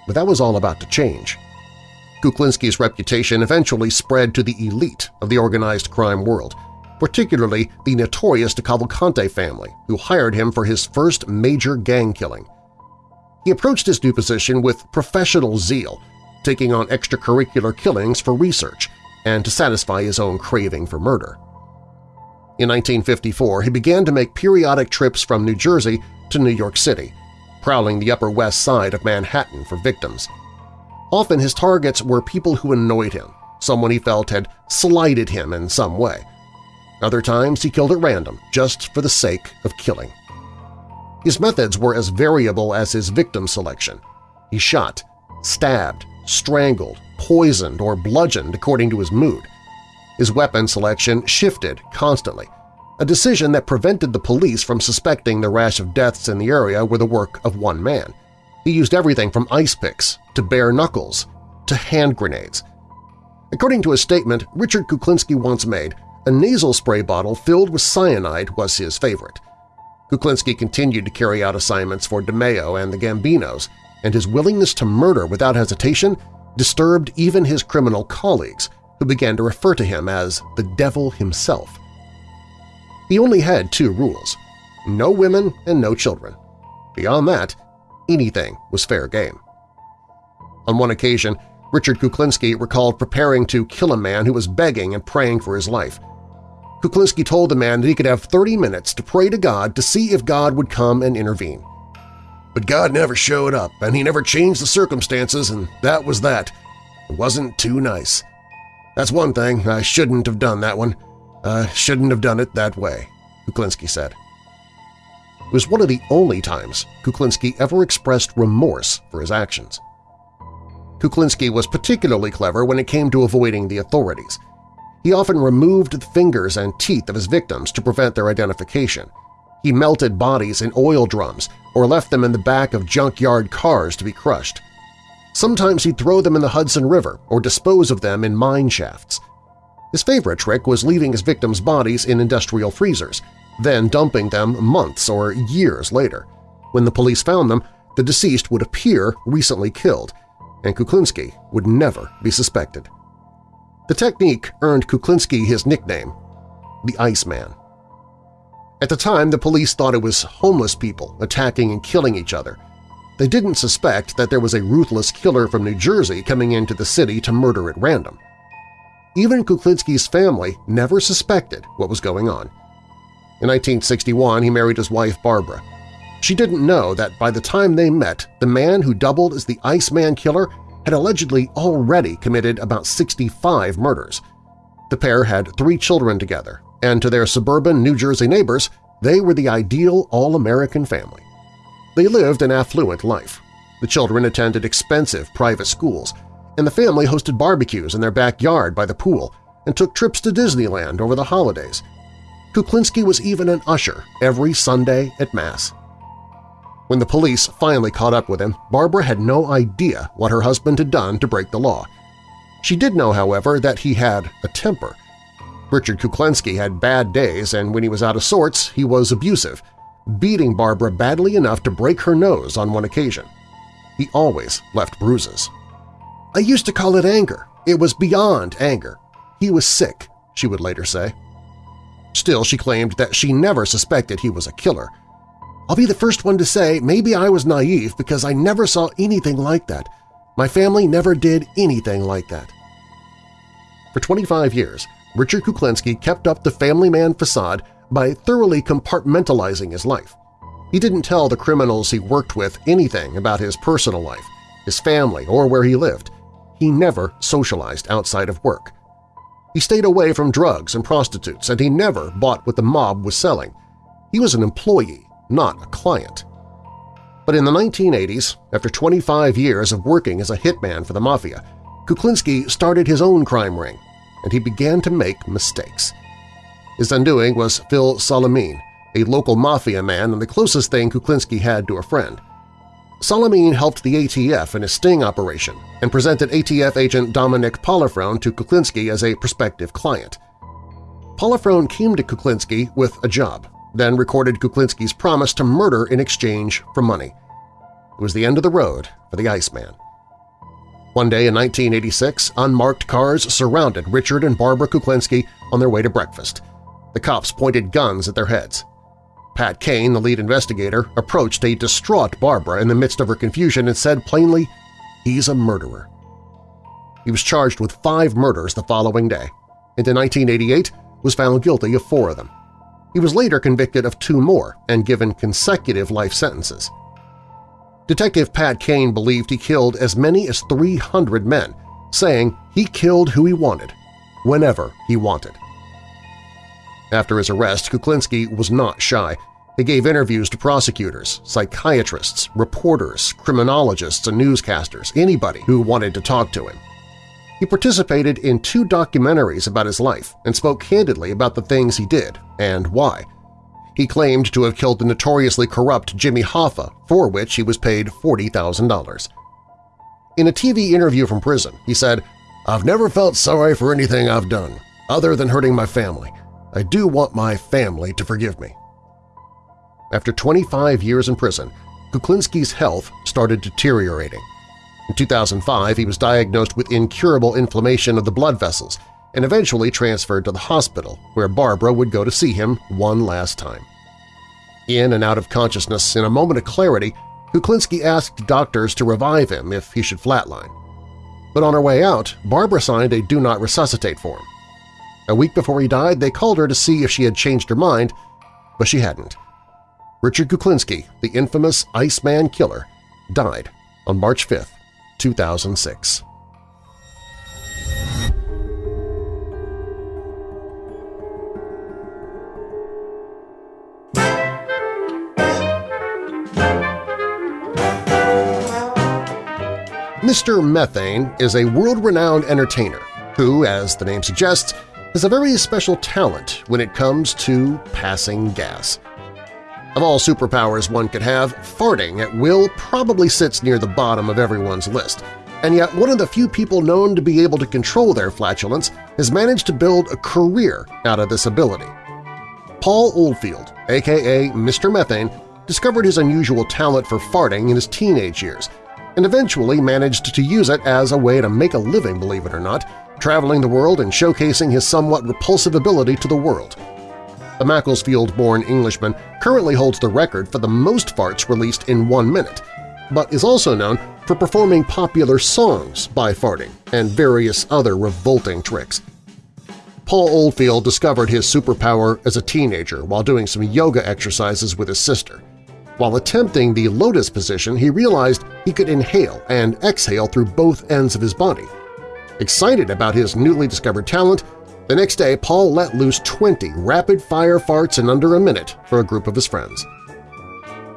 B: but that was all about to change. Kuklinski's reputation eventually spread to the elite of the organized crime world, particularly the notorious DeCavalcante family, who hired him for his first major gang killing. He approached his new position with professional zeal, taking on extracurricular killings for research and to satisfy his own craving for murder. In 1954, he began to make periodic trips from New Jersey to New York City, prowling the Upper West Side of Manhattan for victims. Often his targets were people who annoyed him, someone he felt had slighted him in some way. Other times he killed at random, just for the sake of killing. His methods were as variable as his victim selection. He shot, stabbed, strangled, poisoned, or bludgeoned according to his mood. His weapon selection shifted constantly, a decision that prevented the police from suspecting the rash of deaths in the area were the work of one man. He used everything from ice picks to bare knuckles to hand grenades. According to a statement Richard Kuklinski once made, a nasal spray bottle filled with cyanide was his favorite. Kuklinski continued to carry out assignments for DeMeo and the Gambinos, and his willingness to murder without hesitation disturbed even his criminal colleagues, who began to refer to him as the devil himself. He only had two rules – no women and no children. Beyond that, anything was fair game. On one occasion, Richard Kuklinski recalled preparing to kill a man who was begging and praying for his life. Kuklinski told the man that he could have 30 minutes to pray to God to see if God would come and intervene. But God never showed up, and he never changed the circumstances, and that was that. It wasn't too nice. That's one thing, I shouldn't have done that one. I shouldn't have done it that way, Kuklinski said. It was one of the only times Kuklinski ever expressed remorse for his actions. Kuklinski was particularly clever when it came to avoiding the authorities. He often removed the fingers and teeth of his victims to prevent their identification. He melted bodies in oil drums or left them in the back of junkyard cars to be crushed. Sometimes he'd throw them in the Hudson River or dispose of them in mine shafts. His favorite trick was leaving his victims' bodies in industrial freezers, then dumping them months or years later. When the police found them, the deceased would appear recently killed, and Kuklinski would never be suspected. The technique earned Kuklinski his nickname, the Iceman. At the time, the police thought it was homeless people attacking and killing each other. They didn't suspect that there was a ruthless killer from New Jersey coming into the city to murder at random. Even Kuklinski's family never suspected what was going on. In 1961, he married his wife Barbara. She didn't know that by the time they met, the man who doubled as the Iceman killer had allegedly already committed about 65 murders. The pair had three children together, and to their suburban New Jersey neighbors, they were the ideal all-American family. They lived an affluent life. The children attended expensive private schools, and the family hosted barbecues in their backyard by the pool and took trips to Disneyland over the holidays. Kuklinski was even an usher every Sunday at Mass. When the police finally caught up with him, Barbara had no idea what her husband had done to break the law. She did know, however, that he had a temper. Richard Kuklinski had bad days, and when he was out of sorts, he was abusive, beating Barbara badly enough to break her nose on one occasion. He always left bruises. I used to call it anger. It was beyond anger. He was sick, she would later say. Still, she claimed that she never suspected he was a killer, I'll be the first one to say maybe I was naive because I never saw anything like that. My family never did anything like that. For 25 years, Richard Kuklinski kept up the family man facade by thoroughly compartmentalizing his life. He didn't tell the criminals he worked with anything about his personal life, his family, or where he lived. He never socialized outside of work. He stayed away from drugs and prostitutes, and he never bought what the mob was selling. He was an employee, not a client. But in the 1980s, after 25 years of working as a hitman for the Mafia, Kuklinski started his own crime ring, and he began to make mistakes. His undoing was Phil Solimene, a local Mafia man and the closest thing Kuklinski had to a friend. Solimene helped the ATF in a sting operation and presented ATF agent Dominic Polifrone to Kuklinski as a prospective client. Polifrone came to Kuklinski with a job, then recorded Kuklinski's promise to murder in exchange for money. It was the end of the road for the Iceman. One day in 1986, unmarked cars surrounded Richard and Barbara Kuklinski on their way to breakfast. The cops pointed guns at their heads. Pat Kane, the lead investigator, approached a distraught Barbara in the midst of her confusion and said plainly, he's a murderer. He was charged with five murders the following day, and in 1988 was found guilty of four of them. He was later convicted of two more and given consecutive life sentences. Detective Pat Kane believed he killed as many as 300 men, saying he killed who he wanted, whenever he wanted. After his arrest, Kuklinski was not shy. He gave interviews to prosecutors, psychiatrists, reporters, criminologists, and newscasters, anybody who wanted to talk to him. He participated in two documentaries about his life and spoke candidly about the things he did and why. He claimed to have killed the notoriously corrupt Jimmy Hoffa, for which he was paid $40,000. In a TV interview from prison, he said, I've never felt sorry for anything I've done, other than hurting my family. I do want my family to forgive me. after 25 years in prison, Kuklinski's health started deteriorating. In 2005, he was diagnosed with incurable inflammation of the blood vessels and eventually transferred to the hospital, where Barbara would go to see him one last time. In and out of consciousness, in a moment of clarity, Kuklinski asked doctors to revive him if he should flatline. But on her way out, Barbara signed a Do Not Resuscitate form. A week before he died, they called her to see if she had changed her mind, but she hadn't. Richard Kuklinski, the infamous Iceman killer, died on March 5, 2006. Mr. Methane is a world-renowned entertainer who, as the name suggests, has a very special talent when it comes to passing gas. Of all superpowers one could have, farting at will probably sits near the bottom of everyone's list, and yet one of the few people known to be able to control their flatulence has managed to build a career out of this ability. Paul Oldfield, aka Mr. Methane, discovered his unusual talent for farting in his teenage years and eventually managed to use it as a way to make a living, believe it or not, traveling the world and showcasing his somewhat repulsive ability to the world. The Macclesfield-born Englishman currently holds the record for the most farts released in one minute, but is also known for performing popular songs by farting and various other revolting tricks. Paul Oldfield discovered his superpower as a teenager while doing some yoga exercises with his sister. While attempting the lotus position, he realized he could inhale and exhale through both ends of his body. Excited about his newly discovered talent, the next day Paul let loose 20 rapid-fire farts in under a minute for a group of his friends.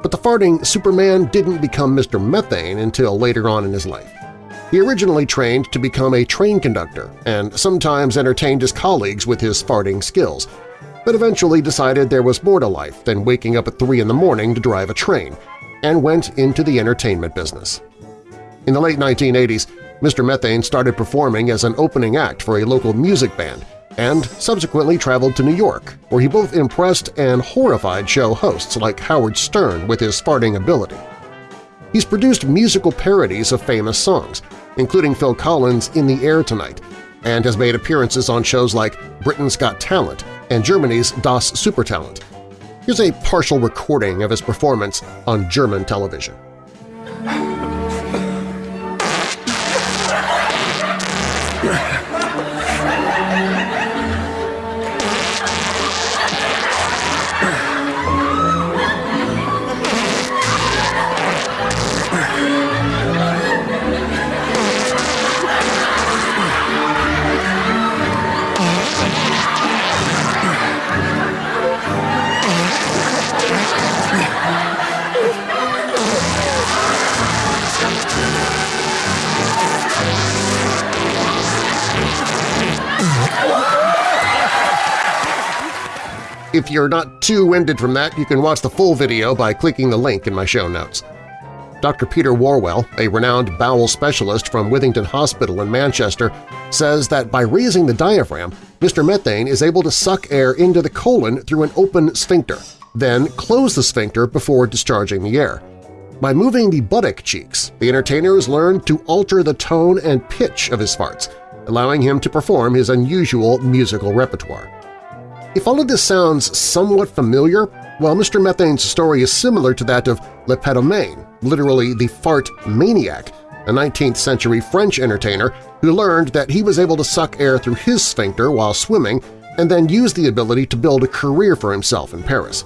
B: But the farting Superman didn't become Mr. Methane until later on in his life. He originally trained to become a train conductor and sometimes entertained his colleagues with his farting skills, but eventually decided there was more to life than waking up at 3 in the morning to drive a train, and went into the entertainment business. In the late 1980s, Mr. Methane started performing as an opening act for a local music band and subsequently traveled to New York, where he both impressed and horrified show hosts like Howard Stern with his farting ability. He's produced musical parodies of famous songs, including Phil Collins' In the Air Tonight, and has made appearances on shows like Britain's Got Talent and Germany's Das Supertalent. Here's a partial recording of his performance on German television. Yeah. If you're not too winded from that, you can watch the full video by clicking the link in my show notes. Dr. Peter Whorwell, a renowned bowel specialist from Withington Hospital in Manchester, says that by raising the diaphragm, Mr. Methane is able to suck air into the colon through an open sphincter, then close the sphincter before discharging the air. By moving the buttock cheeks, the entertainer has learned to alter the tone and pitch of his farts, allowing him to perform his unusual musical repertoire. If all of this sounds somewhat familiar, well, Mr. Methane's story is similar to that of Le Petomane, literally the fart maniac, a 19th-century French entertainer who learned that he was able to suck air through his sphincter while swimming and then used the ability to build a career for himself in Paris.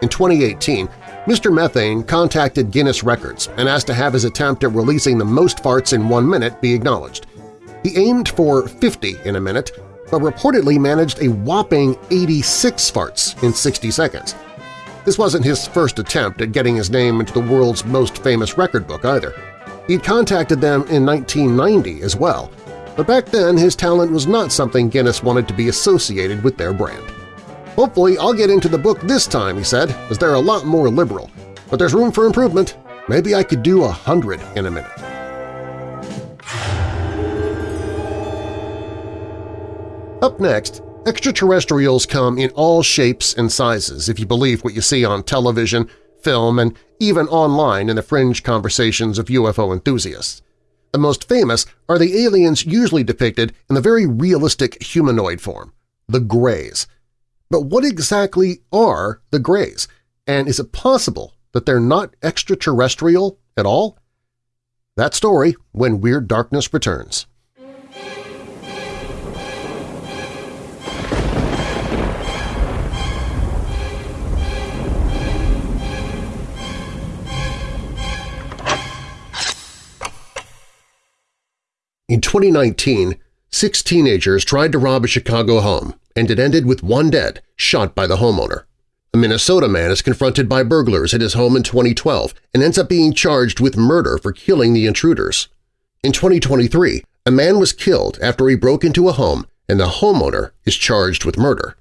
B: In 2018, Mr. Methane contacted Guinness Records and asked to have his attempt at releasing the most farts in one minute be acknowledged. He aimed for 50 in a minute but reportedly managed a whopping 86 farts in 60 seconds. This wasn't his first attempt at getting his name into the world's most famous record book either. He'd contacted them in 1990 as well, but back then his talent was not something Guinness wanted to be associated with their brand. Hopefully I'll get into the book this time, he said, as they're a lot more liberal. But there's room for improvement. Maybe I could do a hundred in a minute. Up next, Extraterrestrials come in all shapes and sizes if you believe what you see on television, film, and even online in the fringe conversations of UFO enthusiasts. The most famous are the aliens usually depicted in the very realistic humanoid form, the Greys. But what exactly are the Greys, and is it possible that they're not extraterrestrial at all? That story when Weird Darkness returns. In 2019, six teenagers tried to rob a Chicago home, and it ended with one dead, shot by the homeowner. A Minnesota man is confronted by burglars at his home in 2012 and ends up being charged with murder for killing the intruders. In 2023, a man was killed after he broke into a home and the homeowner is charged with murder.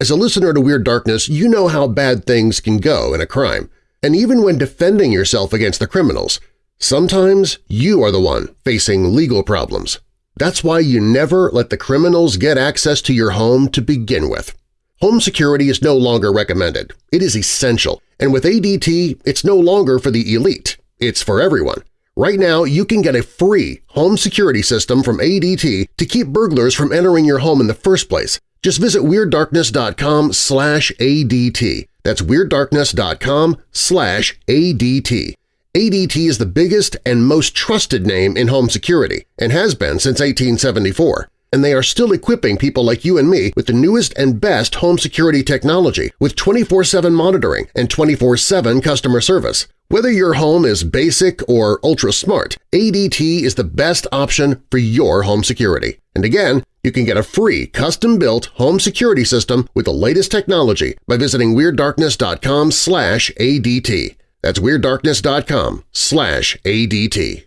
B: As a listener to Weird Darkness, you know how bad things can go in a crime, and even when defending yourself against the criminals, Sometimes you are the one facing legal problems. That's why you never let the criminals get access to your home to begin with. Home security is no longer recommended. It is essential, and with ADT, it's no longer for the elite. It's for everyone. Right now, you can get a free home security system from ADT to keep burglars from entering your home in the first place. Just visit WeirdDarkness.com slash ADT. That's WeirdDarkness.com slash ADT. ADT is the biggest and most trusted name in home security and has been since 1874, and they are still equipping people like you and me with the newest and best home security technology with 24-7 monitoring and 24-7 customer service. Whether your home is basic or ultra-smart, ADT is the best option for your home security. And again, you can get a free custom-built home security system with the latest technology by visiting WeirdDarkness.com ADT. That's WeirdDarkness.com slash ADT.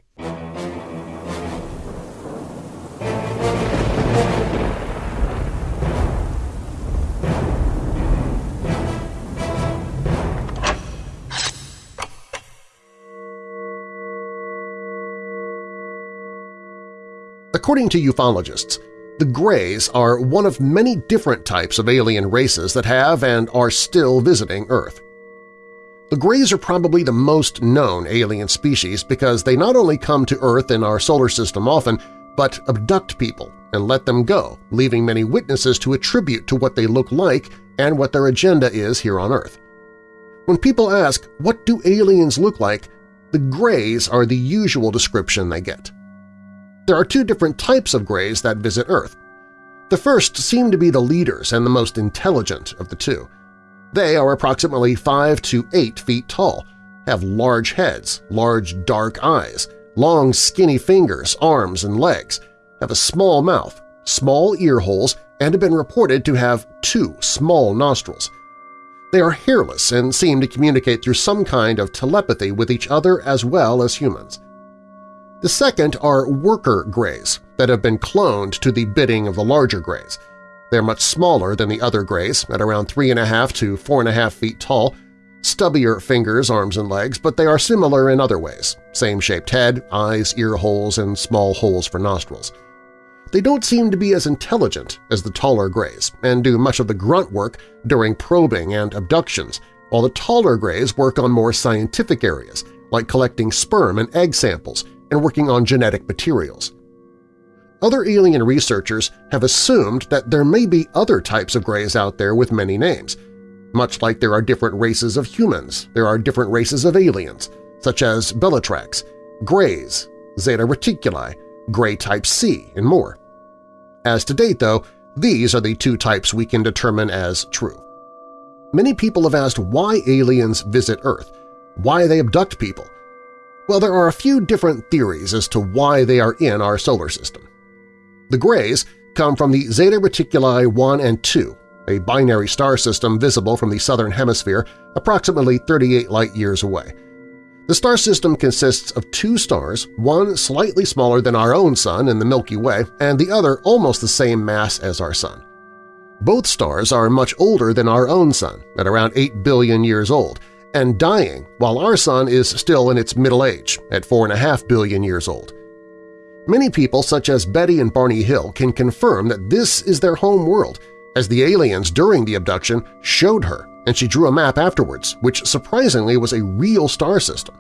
B: According to ufologists, the Greys are one of many different types of alien races that have and are still visiting Earth. The Greys are probably the most known alien species because they not only come to Earth and our solar system often, but abduct people and let them go, leaving many witnesses to attribute to what they look like and what their agenda is here on Earth. When people ask, what do aliens look like, the Greys are the usual description they get. There are two different types of Greys that visit Earth. The first seem to be the leaders and the most intelligent of the two – they are approximately 5 to 8 feet tall, have large heads, large dark eyes, long skinny fingers, arms, and legs, have a small mouth, small ear holes, and have been reported to have two small nostrils. They are hairless and seem to communicate through some kind of telepathy with each other as well as humans. The second are worker greys that have been cloned to the bidding of the larger greys – they're much smaller than the other greys, at around 3.5 to 4.5 feet tall, stubbier fingers, arms, and legs, but they are similar in other ways – same shaped head, eyes, ear holes, and small holes for nostrils. They don't seem to be as intelligent as the taller greys and do much of the grunt work during probing and abductions, while the taller greys work on more scientific areas, like collecting sperm and egg samples and working on genetic materials. Other alien researchers have assumed that there may be other types of greys out there with many names. Much like there are different races of humans, there are different races of aliens, such as Bellatrix, Greys, Zeta Reticuli, Grey Type C, and more. As to date, though, these are the two types we can determine as true. Many people have asked why aliens visit Earth, why they abduct people. Well, there are a few different theories as to why they are in our solar system. The Greys come from the Zeta Reticuli 1 and 2, a binary star system visible from the southern hemisphere approximately 38 light-years away. The star system consists of two stars, one slightly smaller than our own Sun in the Milky Way and the other almost the same mass as our Sun. Both stars are much older than our own Sun, at around 8 billion years old, and dying, while our Sun is still in its middle age, at 4.5 billion years old. Many people such as Betty and Barney Hill can confirm that this is their home world, as the aliens during the abduction showed her and she drew a map afterwards, which surprisingly was a real star system.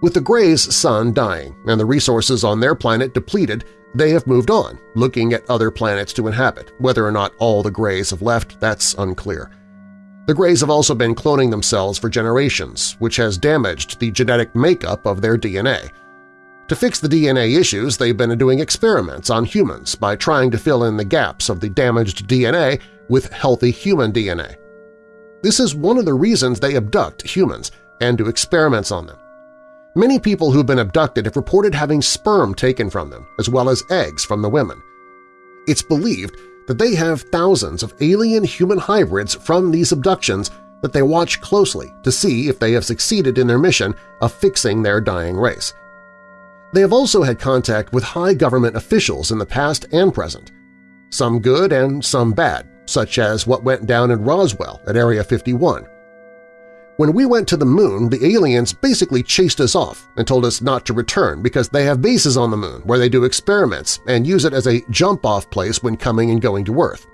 B: With the Greys' sun dying and the resources on their planet depleted, they have moved on, looking at other planets to inhabit. Whether or not all the Greys have left, that's unclear. The Greys have also been cloning themselves for generations, which has damaged the genetic makeup of their DNA. To fix the DNA issues, they've been doing experiments on humans by trying to fill in the gaps of the damaged DNA with healthy human DNA. This is one of the reasons they abduct humans and do experiments on them. Many people who've been abducted have reported having sperm taken from them, as well as eggs from the women. It's believed that they have thousands of alien-human hybrids from these abductions that they watch closely to see if they have succeeded in their mission of fixing their dying race. They have also had contact with high government officials in the past and present, some good and some bad, such as what went down in Roswell at Area 51. When we went to the moon, the aliens basically chased us off and told us not to return because they have bases on the moon where they do experiments and use it as a jump-off place when coming and going to Earth.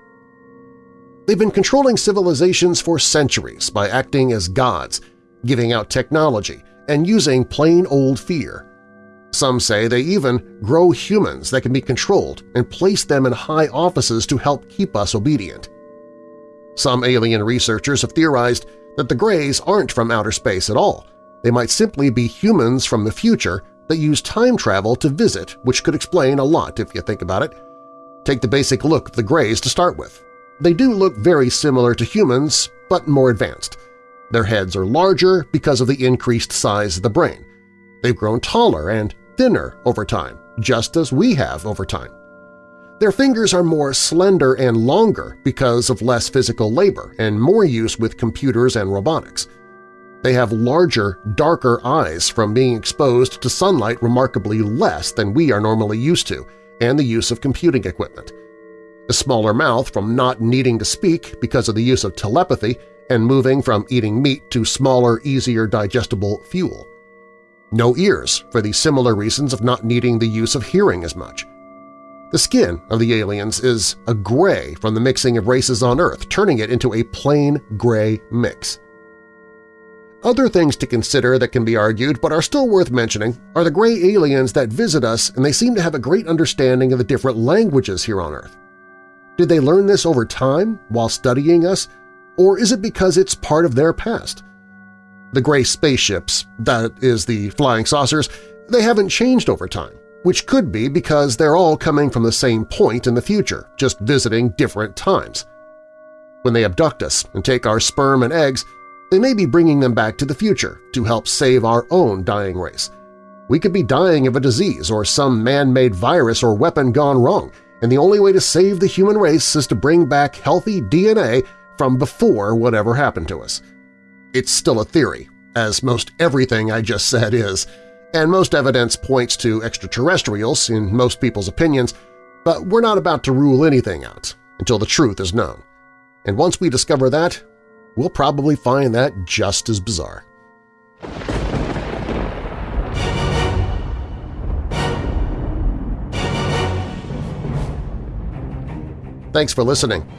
B: They've been controlling civilizations for centuries by acting as gods, giving out technology, and using plain old fear. Some say they even grow humans that can be controlled and place them in high offices to help keep us obedient. Some alien researchers have theorized that the Greys aren't from outer space at all. They might simply be humans from the future that use time travel to visit, which could explain a lot if you think about it. Take the basic look of the Greys to start with. They do look very similar to humans, but more advanced. Their heads are larger because of the increased size of the brain. They've grown taller and thinner over time, just as we have over time. Their fingers are more slender and longer because of less physical labor and more use with computers and robotics. They have larger, darker eyes from being exposed to sunlight remarkably less than we are normally used to and the use of computing equipment. A smaller mouth from not needing to speak because of the use of telepathy and moving from eating meat to smaller, easier digestible fuel. No ears for the similar reasons of not needing the use of hearing as much. The skin of the aliens is a gray from the mixing of races on Earth, turning it into a plain gray mix. Other things to consider that can be argued but are still worth mentioning are the gray aliens that visit us and they seem to have a great understanding of the different languages here on Earth. Did they learn this over time while studying us, or is it because it's part of their past? The gray spaceships, that is the flying saucers, they haven't changed over time which could be because they're all coming from the same point in the future, just visiting different times. When they abduct us and take our sperm and eggs, they may be bringing them back to the future to help save our own dying race. We could be dying of a disease or some man-made virus or weapon gone wrong, and the only way to save the human race is to bring back healthy DNA from before whatever happened to us. It's still a theory, as most everything I just said is, and most evidence points to extraterrestrials in most people's opinions, but we're not about to rule anything out until the truth is known. And once we discover that, we'll probably find that just as bizarre. Thanks for listening.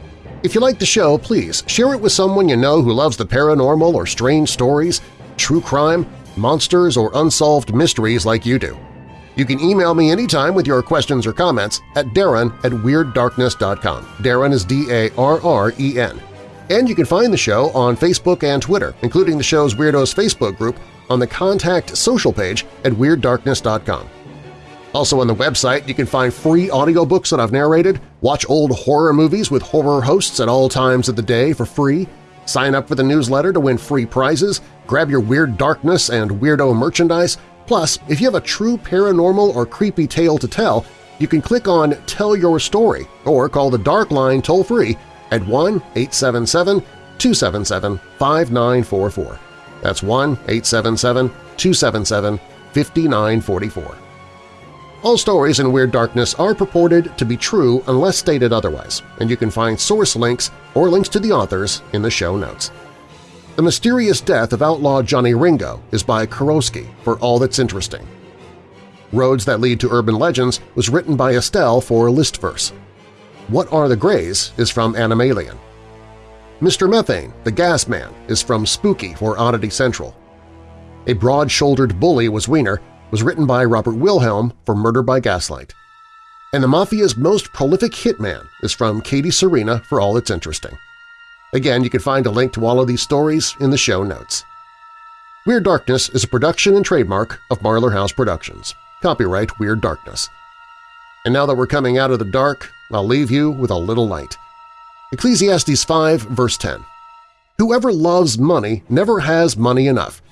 B: If you like the show, please share it with someone you know who loves the paranormal or strange stories, true crime, monsters, or unsolved mysteries like you do. You can email me anytime with your questions or comments at darren at WeirdDarkness.com. Darren is D-A-R-R-E-N. And you can find the show on Facebook and Twitter, including the show's Weirdos Facebook group on the Contact social page at WeirdDarkness.com. Also on the website, you can find free audiobooks that I've narrated, watch old horror movies with horror hosts at all times of the day for free, Sign up for the newsletter to win free prizes, grab your Weird Darkness and Weirdo merchandise, plus if you have a true paranormal or creepy tale to tell, you can click on Tell Your Story or call the Dark Line toll-free at 1-877-277-5944. That's 1-877-277-5944. All stories in Weird Darkness are purported to be true unless stated otherwise, and you can find source links or links to the authors in the show notes. The Mysterious Death of Outlaw Johnny Ringo is by Kurosky for All That's Interesting. Roads That Lead to Urban Legends was written by Estelle for Listverse. What Are the Greys is from Animalian. Mr. Methane, the Gas Man, is from Spooky for Oddity Central. A Broad-Shouldered Bully Was Wiener was written by Robert Wilhelm for Murder by Gaslight. And the Mafia's most prolific hitman is from Katie Serena for All It's Interesting. Again, you can find a link to all of these stories in the show notes. Weird Darkness is a production and trademark of Marlar House Productions. Copyright Weird Darkness. And now that we're coming out of the dark, I'll leave you with a little light. Ecclesiastes 5, verse 10. Whoever loves money never has money enough.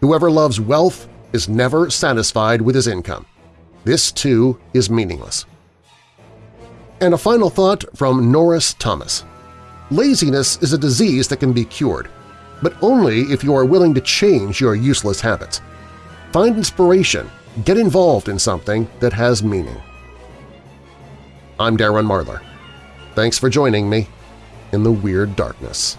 B: Whoever loves wealth is never satisfied with his income. This, too, is meaningless. And a final thought from Norris Thomas. Laziness is a disease that can be cured, but only if you are willing to change your useless habits. Find inspiration, get involved in something that has meaning. I'm Darren Marlar. Thanks for joining me in the Weird Darkness.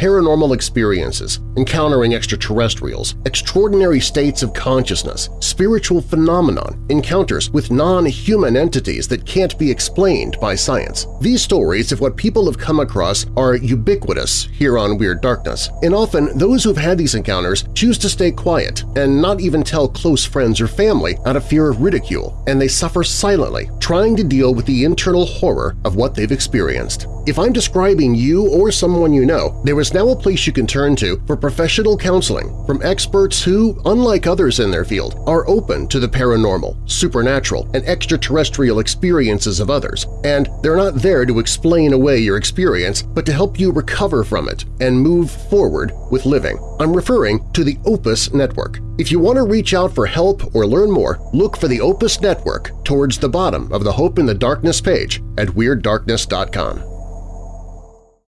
B: Paranormal experiences, encountering extraterrestrials, extraordinary states of consciousness, spiritual phenomenon, encounters with non-human entities that can't be explained by science. These stories of what people have come across are ubiquitous here on Weird Darkness, and often those who've had these encounters choose to stay quiet and not even tell close friends or family out of fear of ridicule, and they suffer silently, trying to deal with the internal horror of what they've experienced. If I'm describing you or someone you know, there is now a place you can turn to for professional counseling from experts who, unlike others in their field, are open to the paranormal, supernatural, and extraterrestrial experiences of others, and they're not there to explain away your experience but to help you recover from it and move forward with living. I'm referring to the Opus Network. If you want to reach out for help or learn more, look for the Opus Network towards the bottom of the Hope in the Darkness page at WeirdDarkness.com.